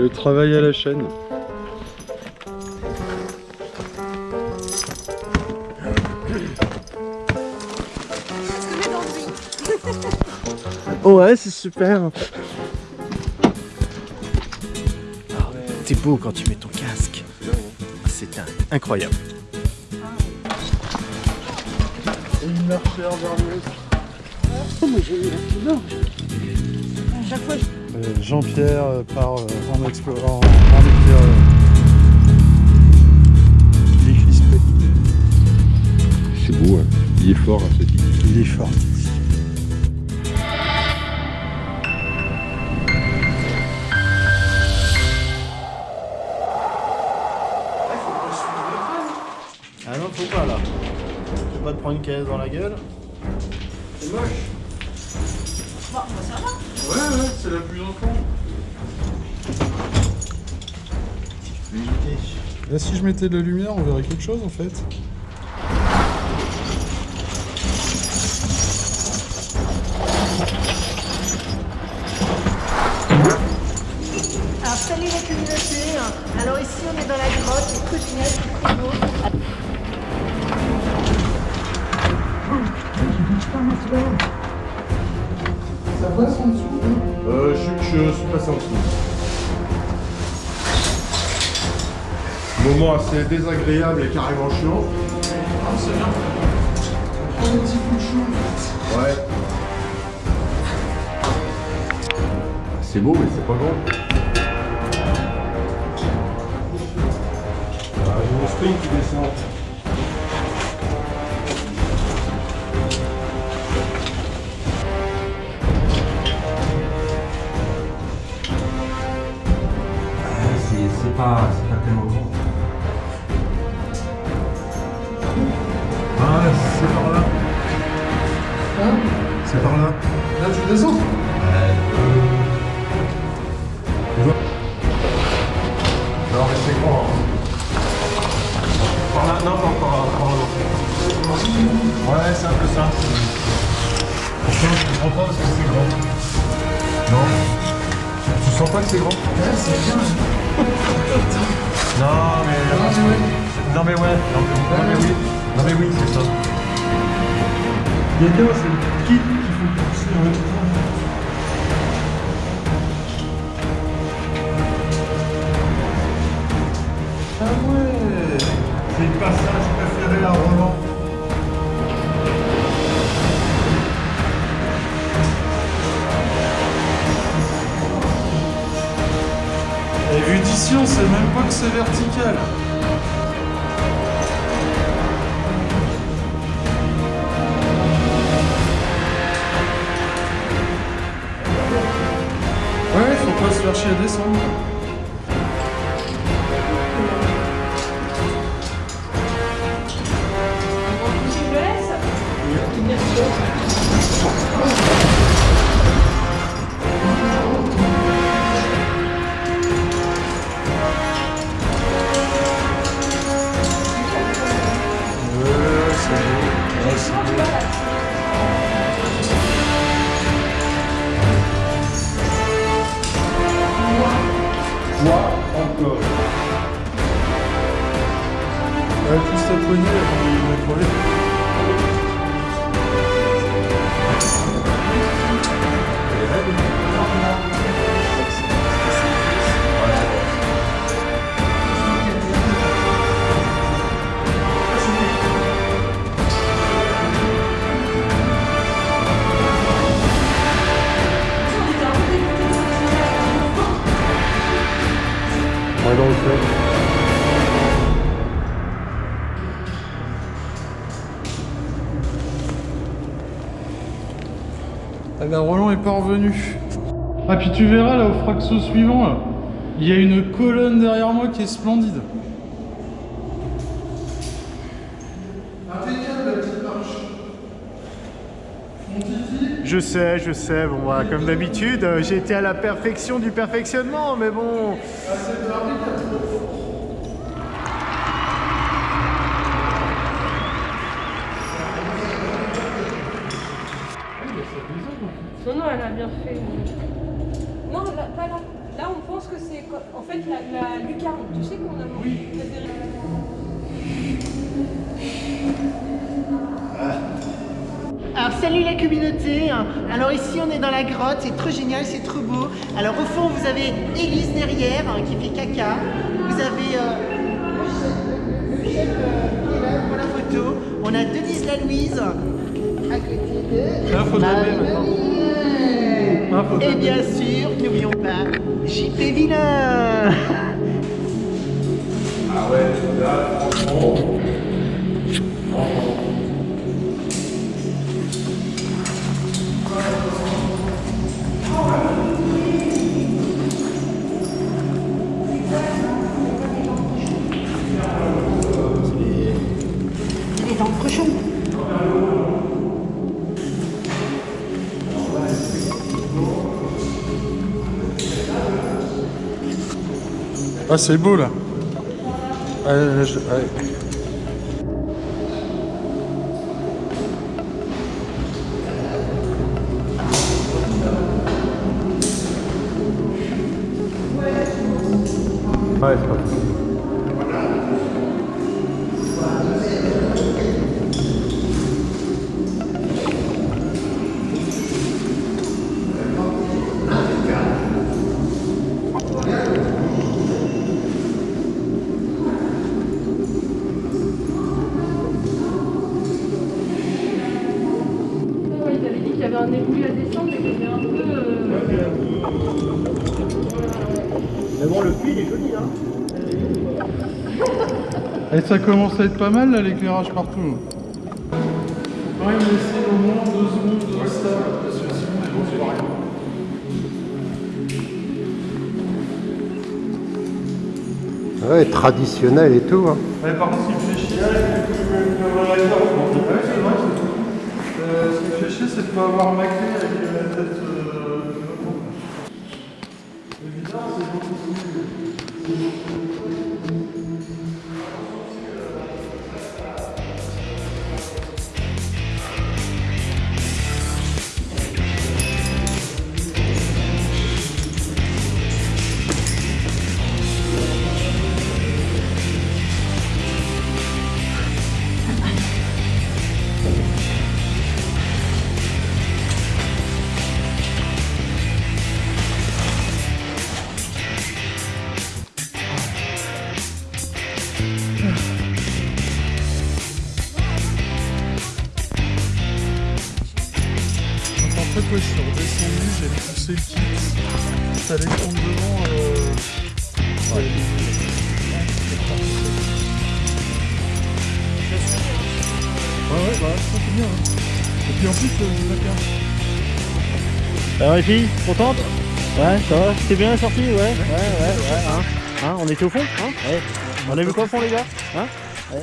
Le travail à la chaîne. Ouais, c'est super. T'es beau quand tu mets ton casque. C'est un- incroyable. Une marcheur Jean-Pierre euh, part euh, en explorant en. Il est crispé. C'est beau, hein. il est fort, hein, cette idée. Il est fort. Ah non, faut pas là. Faut pas te prendre une caisse dans la gueule. C'est moche. Ouais, ouais, c'est la plus enfant. Là, si je mettais de la lumière, on verrait quelque chose en fait. Alors salut la communauté, alors ici on est dans la grotte, les trottinettes, les frigo. Ça passe en dessous Euh, je, je suis passé en dessous. Moment assez désagréable et carrément chiant. Ah, c'est bien. On prend des petits coups de chou en fait. Ouais. C'est beau, mais c'est pas grand. Ah, j'ai mon spring qui descend. Pas, c'est pas tellement grand. Ah, c'est par là. Hein C'est par là. Là, tu descends Non, mais c'est grand. hein. Par là, non, pas encore, par là. Ouais, c'est un peu ça. Pourquoi je comprends pas parce que c'est grand. Non Tu sens pas que c'est grand? Ouais, c'est bien. Non, mais... Vois. Non mais ouais, non mais, non, mais oui, non mais oui, c'est ça. C'est le kit qu'il faut pousser temps. On sait même pas que c'est vertical. Ouais, faut pas se faire chier à descendre. Ah ben Roland est pas revenu. Ah puis tu verras là au fraxo suivant il y a une colonne derrière moi qui est splendide. Impeccable la petite marche. Mon titi Je sais, je sais, bon bah, comme d'habitude, euh, j'ai été à la perfection du perfectionnement, mais bon. Ah. Non, non, elle a bien fait. Non, là, pas là. Là, on pense que c'est en fait la, la lucarne. Tu sais qu'on a oui. Alors salut la communauté Alors ici on est dans la grotte, c'est trop génial, c'est trop beau. Alors au fond vous avez Élise derrière hein, qui fait caca. Vous avez euh, le chef euh, qui est là pour la photo. On a Denise la Louise à côté de Là, faut. Marie. Ah, Et bien sûr, n'oublions pas JP Vilain C'est Ah, c'est beau là. Allez, là, je- allez. Ouais, c'est pas Et ça commence à être pas mal là, l'éclairage partout. Quand même laisser au moins deux secondes de stable, parce que sinon les gens c'est pas rien. Ouais, traditionnel et tout. Hein. Ouais, par contre, ce qui me fait chier, c'est que Ouais, c'est vrai, c'est- Euh, ce qui me fait chier, c'est de pas avoir ma clé avec la tête. Plus. Je suis redescendu, j'ai poussé le kit. Ça allait prendre devant. Euh... Ouais, ouais, ouais, bah, ça c'est bien. Hein. Et puis en plus, euh, la carte. Alors les filles, contentes? Ouais, ça va C'était bien sorti Ouais, ouais, ouais, ouais. Hein, hein, on était au fond hein? Ouais. On a vu quoi au fond les gars? Hein? Ouais.